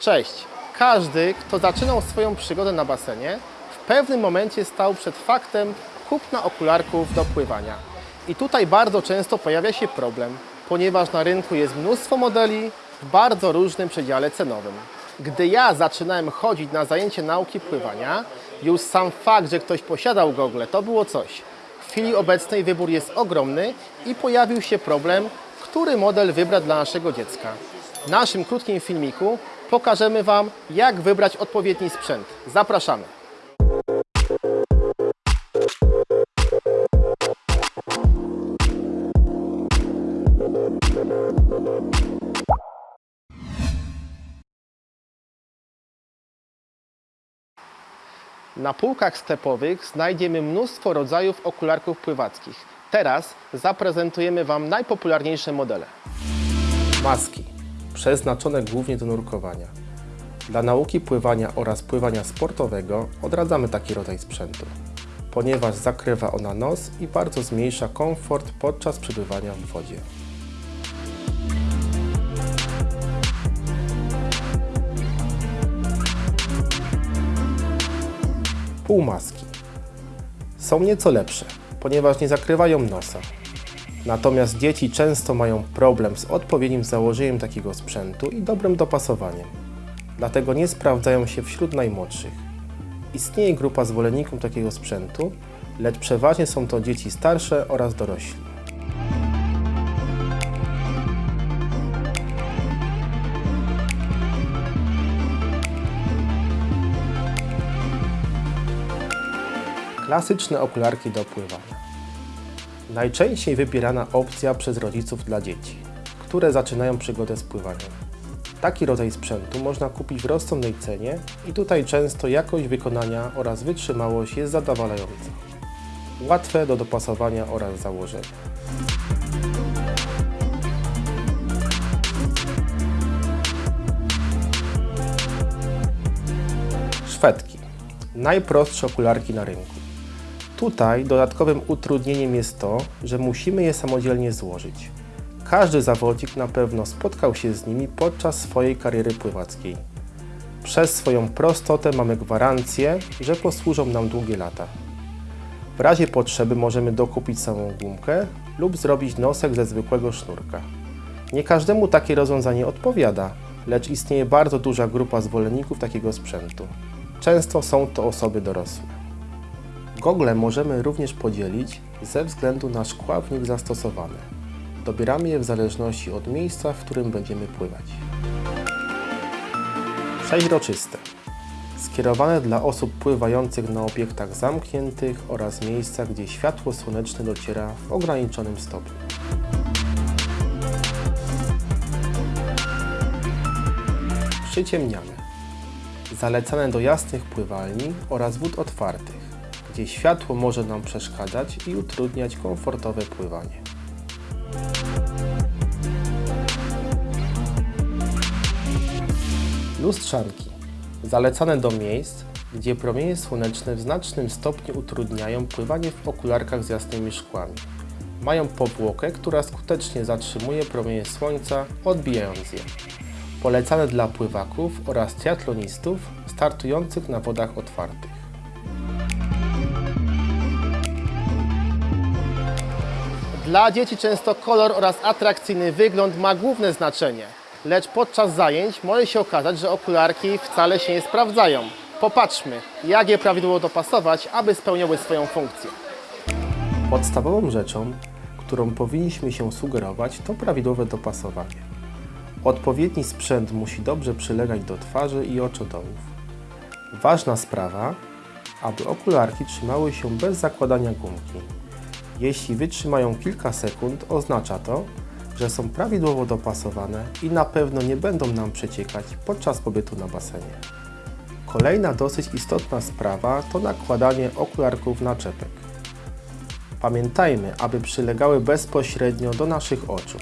Cześć! Każdy, kto zaczynał swoją przygodę na basenie, w pewnym momencie stał przed faktem kupna okularków do pływania. I tutaj bardzo często pojawia się problem, ponieważ na rynku jest mnóstwo modeli w bardzo różnym przedziale cenowym. Gdy ja zaczynałem chodzić na zajęcie nauki pływania, już sam fakt, że ktoś posiadał gogle, to było coś. W chwili obecnej wybór jest ogromny i pojawił się problem, który model wybrać dla naszego dziecka. W naszym krótkim filmiku pokażemy Wam, jak wybrać odpowiedni sprzęt. Zapraszamy! Na półkach sklepowych znajdziemy mnóstwo rodzajów okularków pływackich. Teraz zaprezentujemy Wam najpopularniejsze modele. Maski, przeznaczone głównie do nurkowania. Dla nauki pływania oraz pływania sportowego odradzamy taki rodzaj sprzętu, ponieważ zakrywa ona nos i bardzo zmniejsza komfort podczas przebywania w wodzie. Półmaski są nieco lepsze, ponieważ nie zakrywają nosa. Natomiast dzieci często mają problem z odpowiednim założeniem takiego sprzętu i dobrym dopasowaniem. Dlatego nie sprawdzają się wśród najmłodszych. Istnieje grupa zwolenników takiego sprzętu, lecz przeważnie są to dzieci starsze oraz dorośli. Klasyczne okularki do pływania. Najczęściej wybierana opcja przez rodziców dla dzieci, które zaczynają przygodę z pływaniem. Taki rodzaj sprzętu można kupić w rozsądnej cenie i tutaj często jakość wykonania oraz wytrzymałość jest zadowalająca. Łatwe do dopasowania oraz założenia. Szwedki. Najprostsze okularki na rynku. Tutaj dodatkowym utrudnieniem jest to, że musimy je samodzielnie złożyć. Każdy zawodnik na pewno spotkał się z nimi podczas swojej kariery pływackiej. Przez swoją prostotę mamy gwarancję, że posłużą nam długie lata. W razie potrzeby możemy dokupić samą gumkę lub zrobić nosek ze zwykłego sznurka. Nie każdemu takie rozwiązanie odpowiada, lecz istnieje bardzo duża grupa zwolenników takiego sprzętu. Często są to osoby dorosłe. Gogle możemy również podzielić ze względu na szkławnik zastosowany. Dobieramy je w zależności od miejsca, w którym będziemy pływać. Przeźroczyste. Skierowane dla osób pływających na obiektach zamkniętych oraz miejscach, gdzie światło słoneczne dociera w ograniczonym stopniu. Przyciemniane. Zalecane do jasnych pływalni oraz wód otwartych gdzie światło może nam przeszkadzać i utrudniać komfortowe pływanie. Lustrzanki. Zalecane do miejsc, gdzie promienie słoneczne w znacznym stopniu utrudniają pływanie w okularkach z jasnymi szkłami. Mają powłokę, która skutecznie zatrzymuje promienie słońca, odbijając je. Polecane dla pływaków oraz triatlonistów startujących na wodach otwartych. Dla dzieci często kolor oraz atrakcyjny wygląd ma główne znaczenie, lecz podczas zajęć może się okazać, że okularki wcale się nie sprawdzają. Popatrzmy, jak je prawidłowo dopasować, aby spełniały swoją funkcję. Podstawową rzeczą, którą powinniśmy się sugerować, to prawidłowe dopasowanie. Odpowiedni sprzęt musi dobrze przylegać do twarzy i oczodołów. Ważna sprawa, aby okularki trzymały się bez zakładania gumki. Jeśli wytrzymają kilka sekund, oznacza to, że są prawidłowo dopasowane i na pewno nie będą nam przeciekać podczas pobytu na basenie. Kolejna dosyć istotna sprawa to nakładanie okularków na czepek. Pamiętajmy, aby przylegały bezpośrednio do naszych oczu.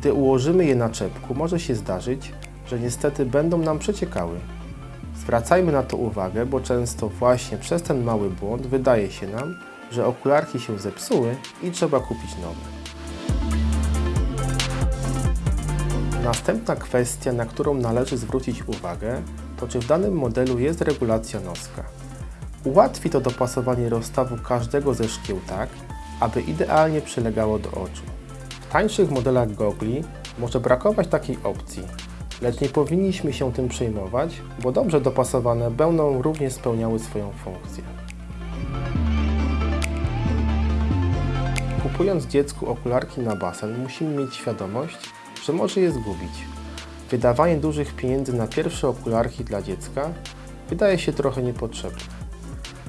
Gdy ułożymy je na czepku, może się zdarzyć, że niestety będą nam przeciekały. Zwracajmy na to uwagę, bo często właśnie przez ten mały błąd wydaje się nam, że okularki się zepsuły i trzeba kupić nowe. Następna kwestia, na którą należy zwrócić uwagę, to czy w danym modelu jest regulacja noska. Ułatwi to dopasowanie rozstawu każdego ze szkieł tak, aby idealnie przylegało do oczu. W tańszych modelach gogli może brakować takiej opcji, lecz nie powinniśmy się tym przejmować, bo dobrze dopasowane będą również spełniały swoją funkcję. Kupując dziecku okularki na basen, musimy mieć świadomość, że może je zgubić. Wydawanie dużych pieniędzy na pierwsze okularki dla dziecka wydaje się trochę niepotrzebne.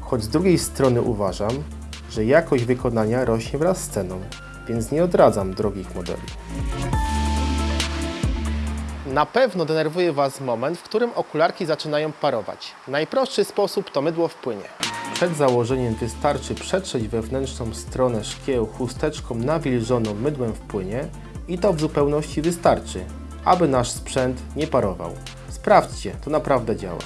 Choć z drugiej strony uważam, że jakość wykonania rośnie wraz z ceną, więc nie odradzam drogich modeli. Na pewno denerwuje Was moment, w którym okularki zaczynają parować. Najprostszy sposób to mydło w płynie. Przed założeniem wystarczy przetrzeć wewnętrzną stronę szkieł chusteczką nawilżoną mydłem w płynie i to w zupełności wystarczy, aby nasz sprzęt nie parował. Sprawdźcie, to naprawdę działa.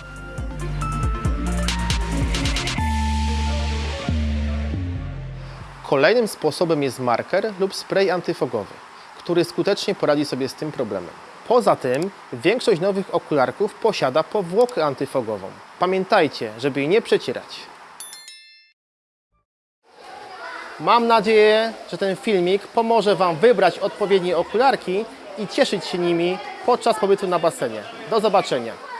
Kolejnym sposobem jest marker lub spray antyfogowy, który skutecznie poradzi sobie z tym problemem. Poza tym większość nowych okularków posiada powłokę antyfogową. Pamiętajcie, żeby jej nie przecierać. Mam nadzieję, że ten filmik pomoże Wam wybrać odpowiednie okularki i cieszyć się nimi podczas pobytu na basenie. Do zobaczenia!